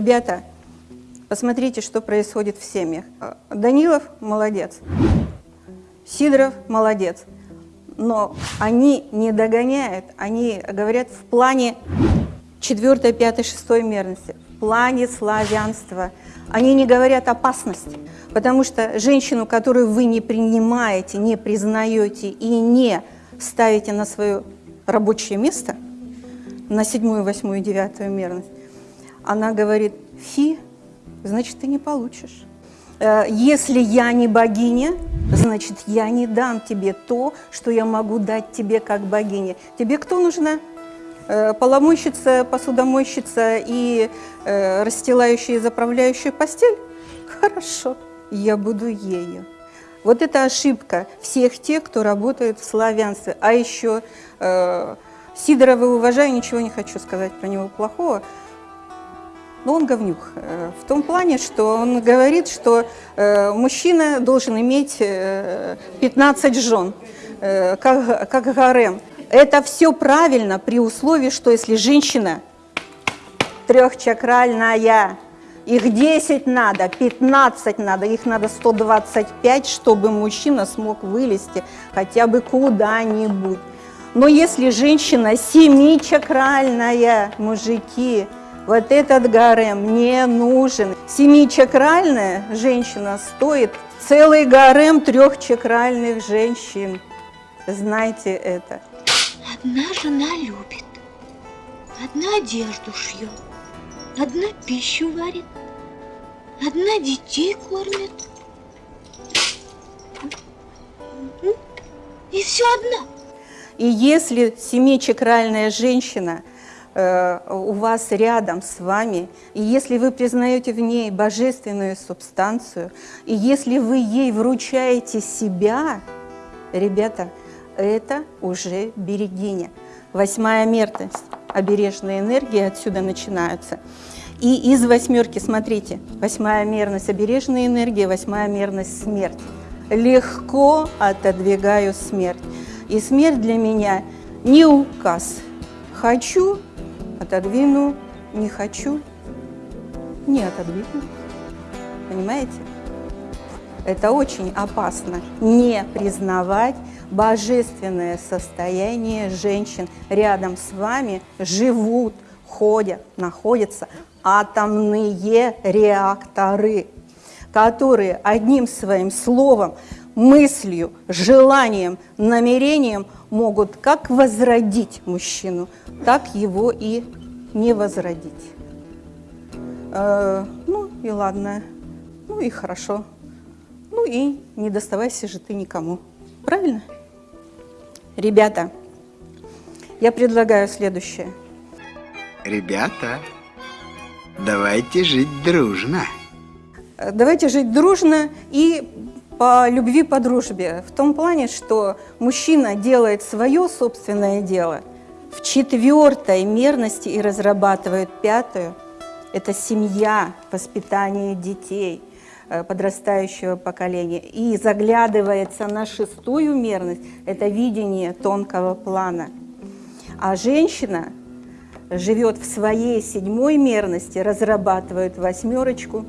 Ребята, посмотрите, что происходит в семьях. Данилов молодец, Сидоров молодец, но они не догоняют, они говорят в плане 4, 5, 6 мерности, в плане славянства. Они не говорят опасности, потому что женщину, которую вы не принимаете, не признаете и не ставите на свое рабочее место, на седьмую, восьмую, девятую мерность, она говорит, фи, значит, ты не получишь. Э, если я не богиня, значит, я не дам тебе то, что я могу дать тебе как богине. Тебе кто нужна? Э, поломойщица, посудомойщица и э, расстилающая и заправляющая постель? Хорошо, я буду ею. Вот это ошибка всех тех, кто работает в славянстве. А еще э, Сидорова уважаю, ничего не хочу сказать про него плохого, но он говнюк. Э, в том плане, что он говорит, что э, мужчина должен иметь э, 15 жен, э, как, как гарем. Это все правильно при условии, что если женщина трехчакральная, их 10 надо, 15 надо, их надо 125, чтобы мужчина смог вылезти хотя бы куда-нибудь. Но если женщина семичакральная, мужики, вот этот гарем не нужен. Семичакральная женщина стоит целый гарем трехчакральных женщин. Знайте это. Одна жена любит, одна одежду шьет, одна пищу варит, одна детей кормит. И все одна. И если семичакральная женщина у вас рядом с вами, и если вы признаете в ней божественную субстанцию, и если вы ей вручаете себя, ребята, это уже берегиня. Восьмая мерность, обережные энергии отсюда начинаются. И из восьмерки, смотрите, восьмая мерность обережные энергии, восьмая мерность смерть. Легко отодвигаю смерть. И смерть для меня не указ. Хочу – отодвину, не хочу – не отодвину. Понимаете? Это очень опасно не признавать божественное состояние женщин. Рядом с вами живут, ходят, находятся атомные реакторы, которые одним своим словом, мыслью, желанием, намерением могут как возродить мужчину, так его и не возродить. Э, ну и ладно, ну и хорошо, ну и не доставайся же ты никому. Правильно? Ребята, я предлагаю следующее. Ребята, давайте жить дружно. Э, давайте жить дружно и по любви, по дружбе. В том плане, что мужчина делает свое собственное дело в четвертой мерности и разрабатывает пятую. Это семья, воспитание детей, э, подрастающего поколения. И заглядывается на шестую мерность, это видение тонкого плана. А женщина живет в своей седьмой мерности, разрабатывает восьмерочку,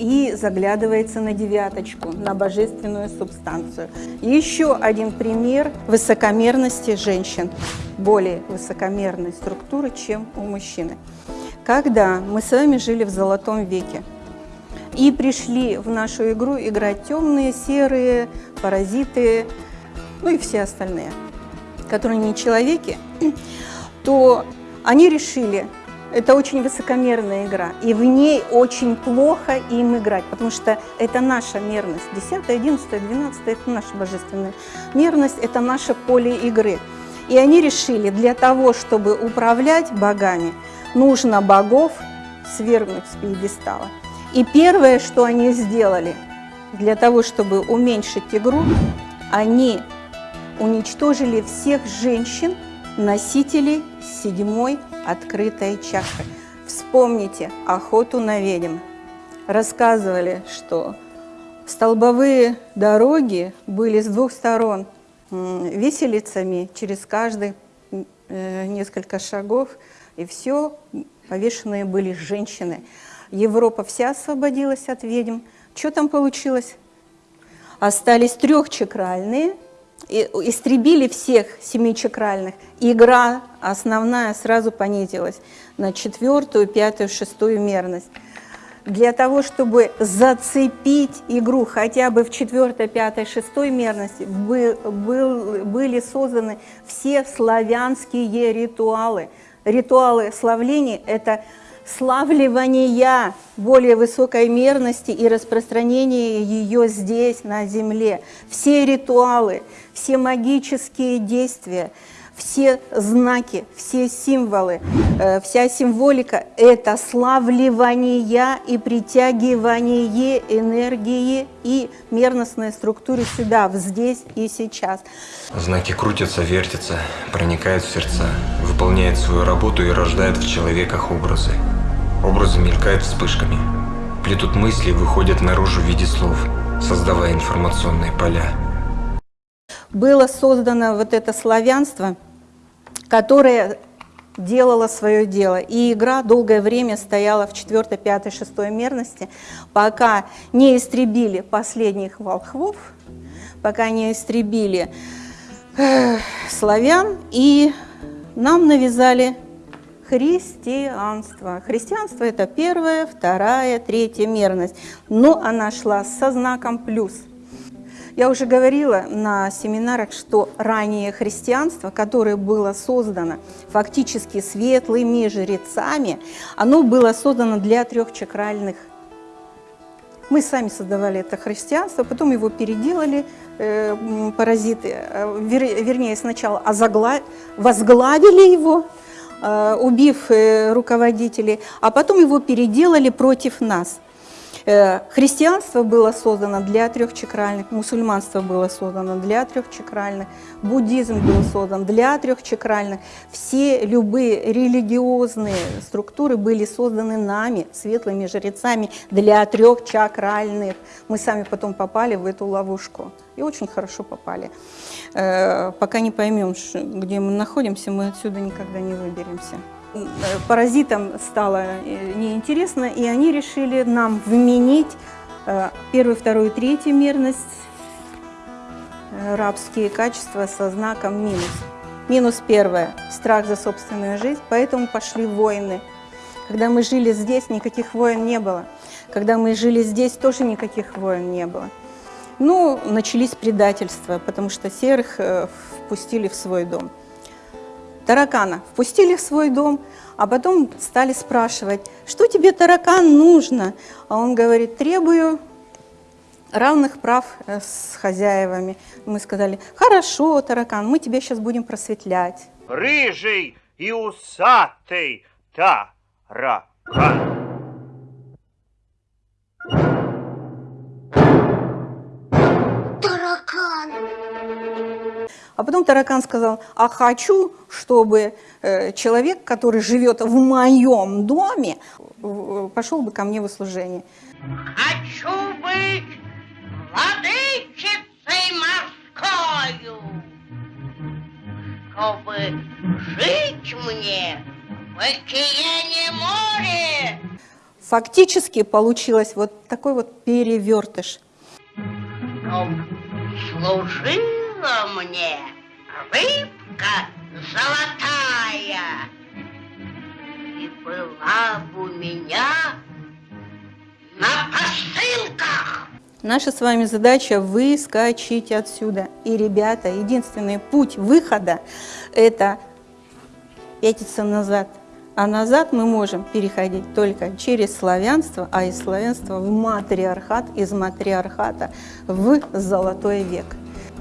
и заглядывается на девяточку, на божественную субстанцию. Еще один пример высокомерности женщин, более высокомерной структуры, чем у мужчины. Когда мы с вами жили в золотом веке и пришли в нашу игру играть темные, серые, паразиты, ну и все остальные, которые не человеки, то они решили, это очень высокомерная игра, и в ней очень плохо им играть, потому что это наша мерность. 10, 11, 12 – это наша божественная мерность, это наше поле игры. И они решили, для того, чтобы управлять богами, нужно богов свергнуть с пьедестала. И первое, что они сделали, для того, чтобы уменьшить игру, они уничтожили всех женщин, носителей седьмой открытой чакры. Вспомните охоту на ведьм. Рассказывали, что столбовые дороги были с двух сторон виселицами через каждые э, несколько шагов, и все повешенные были женщины. Европа вся освободилась от ведьм. Что там получилось? Остались трехчакральные, истребили всех семичакральных. Игра основная сразу понизилась на четвертую, пятую, шестую мерность для того, чтобы зацепить игру хотя бы в четвертой, пятой, шестой мерности, был, был, были созданы все славянские ритуалы. Ритуалы славления – это славливания более высокой мерности и распространение ее здесь, на земле. Все ритуалы, все магические действия – все знаки, все символы, э, вся символика – это славливание и притягивание энергии и мерностной структуры сюда, в здесь и сейчас. Знаки крутятся, вертятся, проникают в сердца, выполняют свою работу и рождают в человеках образы. Образы мелькают вспышками, плетут мысли и выходят наружу в виде слов, создавая информационные поля. Было создано вот это славянство – которая делала свое дело. И игра долгое время стояла в 4, 5, 6 мерности, пока не истребили последних волхвов, пока не истребили э, славян, и нам навязали христианство. Христианство – это первая, вторая, третья мерность, но она шла со знаком «плюс». Я уже говорила на семинарах, что раннее христианство, которое было создано фактически светлыми жрецами, оно было создано для трехчакральных. Мы сами создавали это христианство, потом его переделали э, паразиты, э, вер, вернее, сначала озагла... возглавили его, убив э, руководителей, а потом его переделали против нас – Э, христианство было создано для трехчакральных, мусульманство было создано для трехчакральных, буддизм был создан для трехчакральных. Все любые религиозные структуры были созданы нами, светлыми жрецами, для трехчакральных. Мы сами потом попали в эту ловушку и очень хорошо попали. Э, пока не поймем, где мы находимся, мы отсюда никогда не выберемся паразитам стало э, неинтересно, и они решили нам вменить э, первую, вторую, третью мерность, э, рабские качества со знаком минус. Минус первое – страх за собственную жизнь, поэтому пошли войны. Когда мы жили здесь, никаких войн не было. Когда мы жили здесь, тоже никаких войн не было. Ну, начались предательства, потому что серых впустили в свой дом таракана впустили в свой дом, а потом стали спрашивать, что тебе, таракан, нужно? А он говорит, требую равных прав э, с хозяевами. Мы сказали, хорошо, таракан, мы тебя сейчас будем просветлять. Рыжий и усатый таракан. А потом таракан сказал, а хочу, чтобы э, человек, который живет в моем доме, пошел бы ко мне в служение. Хочу быть владычицей морскою, чтобы жить мне в океане море. Фактически получилось вот такой вот перевертыш. Служила мне рыбка золотая, и была бы у меня на посылках. Наша с вами задача выскочить отсюда. И, ребята, единственный путь выхода – это пятиться назад. А назад мы можем переходить только через славянство, а из славянства в матриархат, из матриархата в золотой век.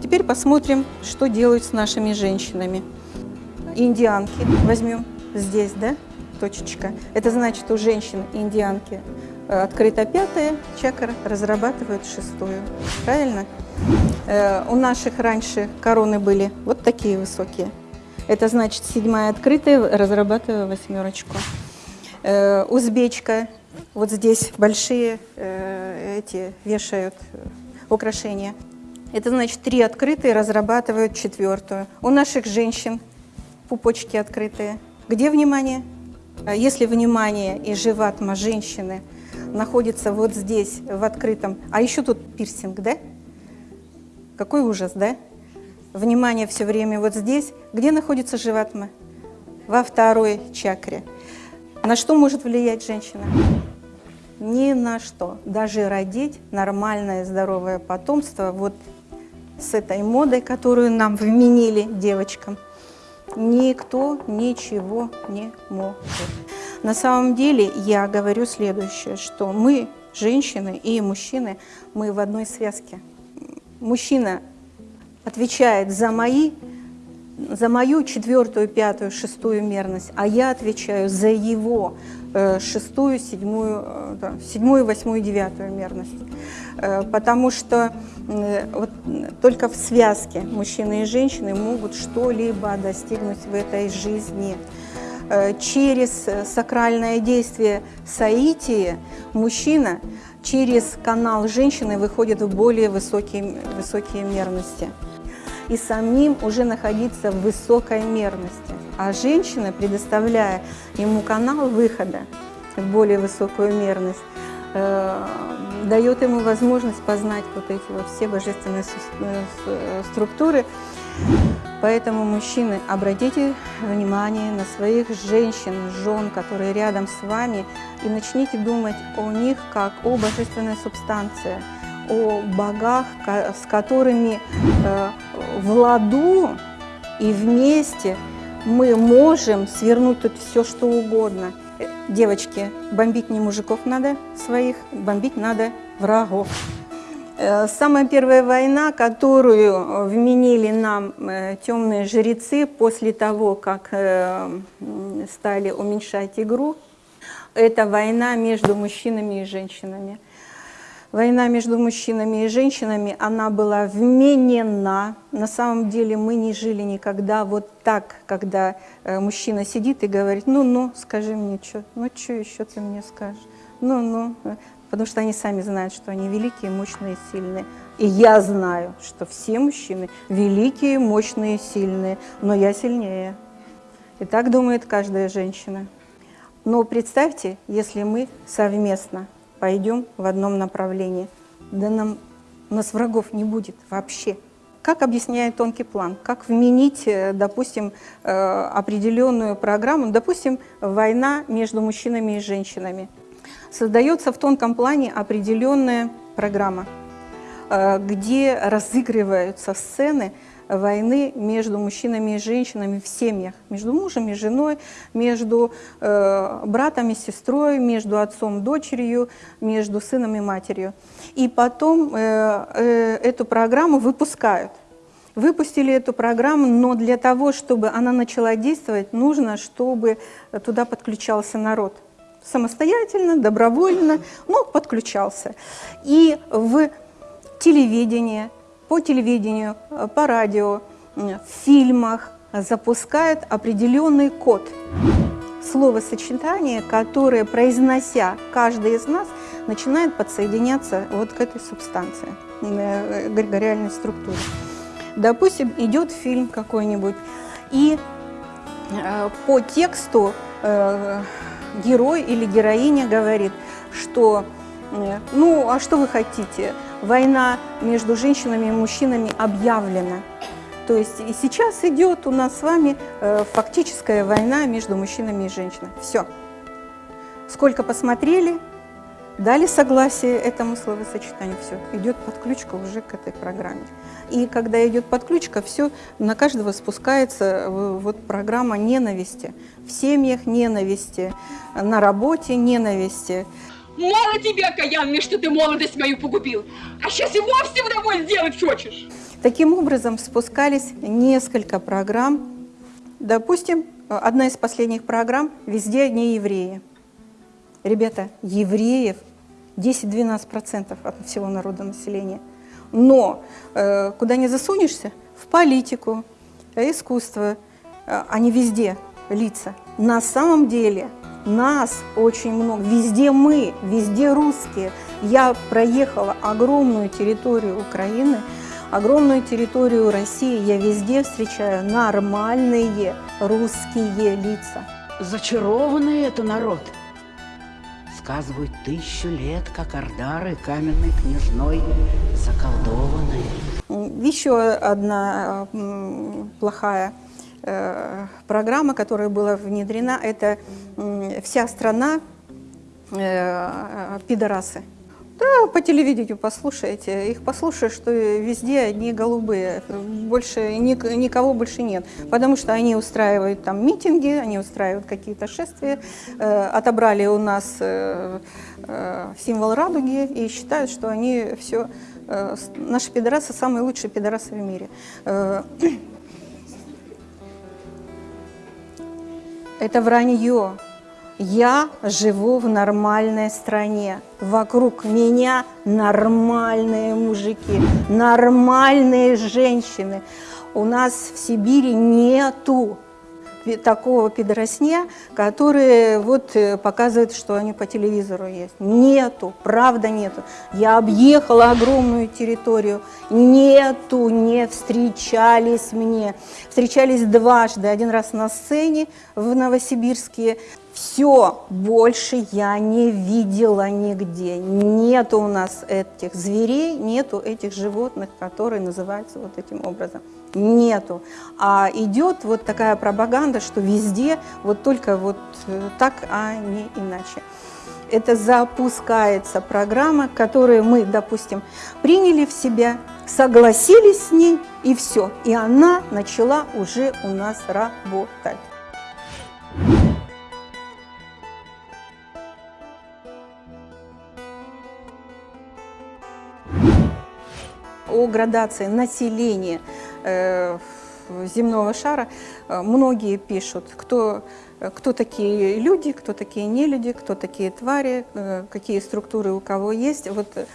Теперь посмотрим, что делают с нашими женщинами. Индианки возьмем здесь, да, точечка. Это значит, у женщин индианки э, открыта пятая чакра, разрабатывают шестую. Правильно? Э, у наших раньше короны были вот такие высокие. Это значит, седьмая открытая, разрабатываю восьмерочку. Э, узбечка, вот здесь большие эти вешают украшения. Это значит, три открытые разрабатывают четвертую. У наших женщин пупочки открытые. Где внимание? А Если внимание и живатма женщины находится вот здесь, в открытом, а еще тут пирсинг, да? Какой ужас, да? Внимание все время вот здесь. Где находится живатма? Во второй чакре. На что может влиять женщина? Ни на что. Даже родить нормальное, здоровое потомство вот с этой модой, которую нам вменили девочкам, никто ничего не может. На самом деле я говорю следующее, что мы, женщины и мужчины, мы в одной связке. Мужчина отвечает за мои, за мою четвертую, пятую, шестую мерность, а я отвечаю за его шестую, седьмую, э, да, седьмую, восьмую, девятую мерность. Э, потому что э, вот, э, только в связке мужчины и женщины могут что-либо достигнуть в этой жизни. Э, Через э, сакральное действие соития мужчина через канал женщины выходит в более высокие, высокие мерности и самим уже находиться в высокой мерности. А женщина, предоставляя ему канал выхода в более высокую мерность, э, дает ему возможность познать вот эти вот все божественные э, э, структуры. Поэтому, мужчины, обратите внимание на своих женщин, жен, которые рядом с вами, и начните думать о них как о божественной субстанции, о богах, с которыми э, в ладу и вместе мы можем свернуть тут все, что угодно. Э, Девочки, бомбить не мужиков надо своих, бомбить надо врагов. Э, Самая первая война, которую вменили нам темные жрецы после того, как стали уменьшать игру, это война между мужчинами и женщинами. Война между мужчинами и женщинами, она была вменена. На самом деле мы не жили никогда вот так, когда э, мужчина сидит и говорит, ну-ну, скажи мне, что, ну что еще ты мне скажешь? Ну-ну, Э, потому что они сами знают, что они великие, мощные, сильные. И я знаю, что все мужчины великие, мощные, сильные, но я сильнее. И так думает каждая женщина. Но представьте, если мы совместно пойдем в одном направлении, да нам, у нас врагов не будет вообще. Как объясняет тонкий план? Как вменить, э, допустим, э, определенную программу, допустим, война между мужчинами и женщинами? Создается в тонком плане определенная программа, э, где разыгрываются сцены войны между мужчинами и женщинами в семьях, между мужем и женой, между э, братом и сестрой, между отцом и дочерью, между сыном и матерью. И потом э, э, эту программу выпускают. Выпустили эту программу, но для того, чтобы она начала действовать, нужно, чтобы туда подключался народ. Самостоятельно, добровольно, но подключался. И в телевидении, по телевидению, э, по радио, в фильмах запускают определенный код, словосочетание, которое, произнося каждый из нас, начинает подсоединяться вот к этой субстанции, э, эгрегориальной структуре. Допустим, идет фильм какой-нибудь, и э, по тексту герой или героиня говорит, что ну, а что вы хотите? Война между женщинами и мужчинами объявлена. То есть и сейчас идет у нас с вами э, фактическая война между мужчинами и женщинами. Все. Сколько посмотрели, дали согласие этому словосочетанию, все, идет подключка уже к этой программе. И когда идет подключка, все, на каждого спускается э, вот программа ненависти. В семьях ненависти, на работе ненависти. Мало тебе, окаянный, что ты молодость мою погубил, а сейчас и вовсе вдоволь сделать хочешь. Таким образом спускались несколько программ. Допустим, одна из последних программ «Везде одни евреи». Ребята, евреев 10-12% от всего народа населения. Но э, куда не засунешься, в политику, э, искусство, э, они везде лица. На самом деле нас очень много, везде мы, везде русские. Я проехала огромную территорию Украины, огромную территорию России, я везде встречаю нормальные русские лица. Зачарованный это народ. Сказывают, тысячу лет, как Ордары каменной княжной заколдованные. М, Еще одна э, плохая программа, которая была внедрена, это вся страна э, пидорасы. Да, по телевидению послушайте, их послушаешь, что везде одни голубые, больше ник- никого больше нет, потому что они устраивают там митинги, они устраивают какие-то шествия, э, отобрали у нас э, э, символ радуги и считают, что они все, э, наши пидорасы самые лучшие пидорасы в мире. Это вранье. Я живу в нормальной стране. Вокруг меня нормальные мужики, нормальные женщины. У нас в Сибири нету такого пидоросня, который вот э, показывает, что они по телевизору есть. Нету, правда нету. Я объехала огромную территорию, нету, не встречались мне. Встречались дважды, один раз на сцене в Новосибирске. Все, больше я не видела нигде. Нету у нас этих зверей, нету этих животных, которые называются вот этим образом. Нету. А идет вот такая пропаганда, что везде вот только вот э, так, а не иначе. Это запускается программа, которую мы, допустим, приняли в себя, согласились с ней, и все. И она начала уже у нас работать. о градации населения земного шара э, многие пишут, кто, э, кто такие люди, кто такие нелюди, кто такие твари, э, какие структуры у кого есть. Вот э,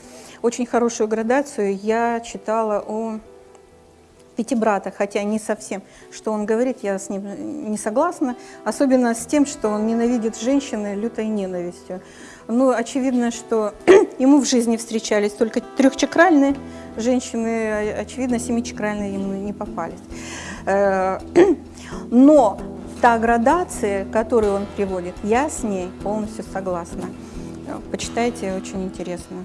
очень хорошую градацию я читала о пяти братах, хотя не совсем, что он говорит, я с ним не согласна, особенно с тем, что он ненавидит женщины лютой ненавистью. Ну, очевидно, что ему в жизни встречались только трехчакральные женщины, очевидно, семичакральные ему не попались. Э, Но та градация, которую он приводит, я с ней полностью согласна. Почитайте, очень интересно.